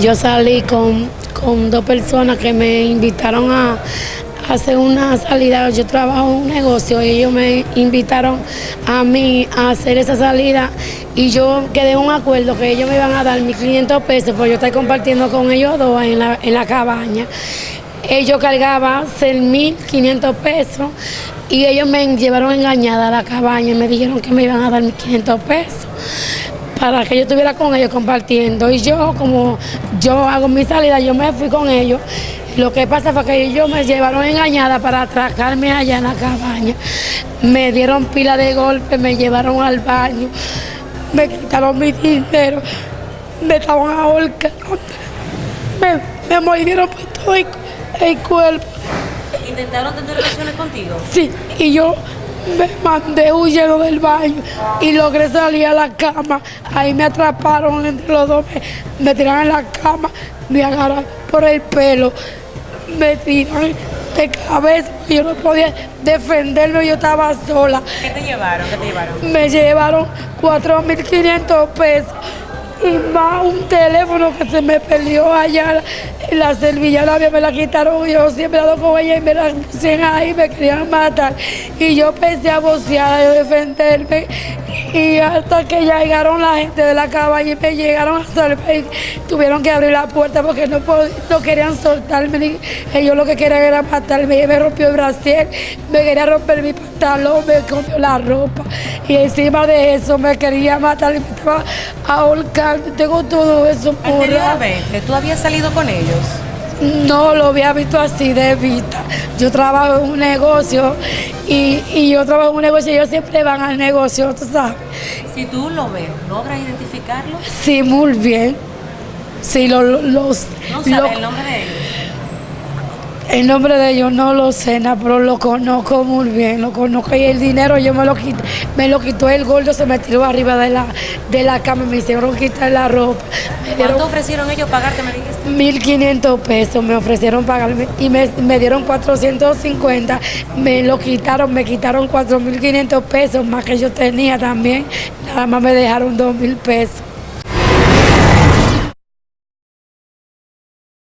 yo salí con, con dos personas que me invitaron a, hacer una salida. Yo trabajo en un negocio y ellos me invitaron a mí a hacer esa salida y yo quedé en un acuerdo que ellos me iban a dar 1.500 pesos, porque yo estoy compartiendo con ellos dos en la, en la cabaña. Ellos cargaban 6.500 pesos y ellos me llevaron engañada a la cabaña y me dijeron que me iban a dar 1.500 pesos para que yo estuviera con ellos compartiendo. Y yo, como yo hago mi salida, yo me fui con ellos. Lo que pasa fue que ellos me llevaron engañada para atracarme allá en la cabaña. Me dieron pila de golpe, me llevaron al baño, me quitaron mi dinero, me estaban ahorcando, me, me mordieron por todo el, el cuerpo. ¿Intentaron tener relaciones contigo? Sí, y yo me mandé huyendo del baño y logré salir a la cama. Ahí me atraparon entre los dos, me, me tiraron en la cama, me agarraron por el pelo, me tiraron de cabeza. Yo no podía defenderme, yo estaba sola. ¿Qué te llevaron? ¿Qué te llevaron? Me llevaron 4.500 pesos y más un teléfono que se me perdió allá en la servillana me la quitaron yo siempre ando con ella y me la pusieron ahí me querían matar. Y yo pensé a vocear a defenderme y hasta que llegaron la gente de la cabaña y me llegaron a salvar y tuvieron que abrir la puerta porque no, no querían soltarme ellos lo que querían era matarme. Me rompió el brasier me quería romper mi pantalón me comió la ropa y encima de eso me quería matar y me estaba ahorcando tengo todo eso por Anteriormente, ¿tú habías salido con ellos? No lo había visto así de vista. Yo trabajo en un negocio y, y yo trabajo en un negocio y ellos siempre van al negocio, tú sabes. Si tú lo ves, ¿logras identificarlo? Sí, muy bien. Sí, lo, lo- los, ¿No lo- sabes el nombre de ellos? El nombre de ellos no lo sé, na, pero lo conozco muy bien, lo conozco y el dinero yo me lo quité, me lo quitó el gordo, se me tiró arriba de la, de la cama y me hicieron quitar la ropa. Me dieron ¿Cuánto ofrecieron ellos pagarte, me dijiste? 1.500 pesos me ofrecieron pagarme y me, me dieron 450, me lo quitaron, me quitaron 4.500 pesos más que yo tenía también, nada más me dejaron 2.000 pesos.